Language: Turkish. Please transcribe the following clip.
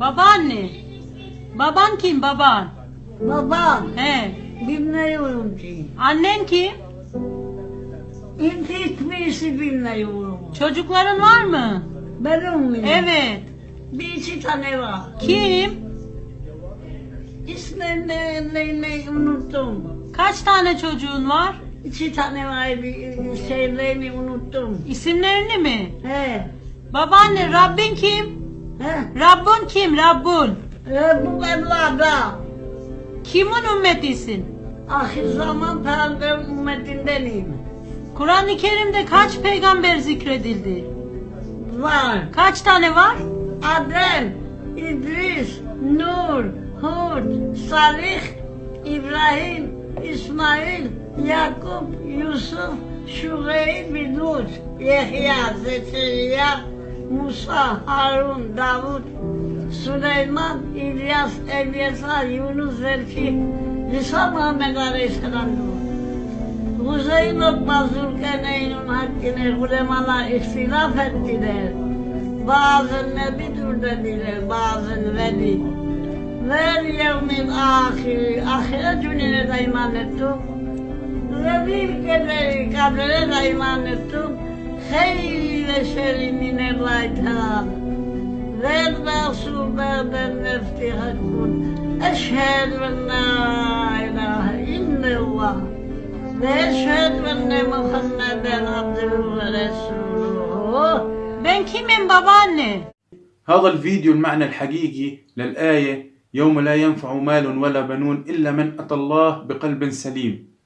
Babaanne. Baban kim baban? Babam He. bilmiyorum ki. Annen kim? Hiçbirisi bilmiyorum. Çocukların var mı? Benim mi? Evet. Bir iki tane var. Kim? İsmini ne, ne, ne unuttum. Kaç tane çocuğun var? İki tane var bir şeylerini unuttum. İsimlerini mi? He. Babaanne Rabbin kim? He. Rabbun kim? Rabbun. E, bu evlada. Kimin ümmetisin? Ahir zaman peygamber ümmetindenim. Kur'an-ı Kerim'de kaç peygamber zikredildi? Var. Kaç tane var? Adem, İdris, Nur, Hud, Salih, İbrahim, İsmail, Yakup, Yusuf, Şureyb, Lut, Yahya, Zekeriya, Musa, Harun, Davud, Süleyman, İlyas, Elyasa, Yunus, Zelkif, İsa Muhammed Aleyhisselam. Hüseyin Lokma Zülkeneyn'in hakkını ulemalar ihtilaf ettiler. Bazı nebidir dediler, bazı veli. Vel yevmin ahiri, ahiret gününe de iman ettim. Ve bir kaderi kabrine de iman ettim. خير شر من الرجاء ذرنا صبابا نفتحكم أشهد أن لا إله إلا الله. وأشهد أن محمدا عبده ورسوله. Ben من babaanne? هذا الفيديو المعنى الحقيقي للآية يوم لا ينفع مال ولا بنون إلا من أتى الله بقلب سليم.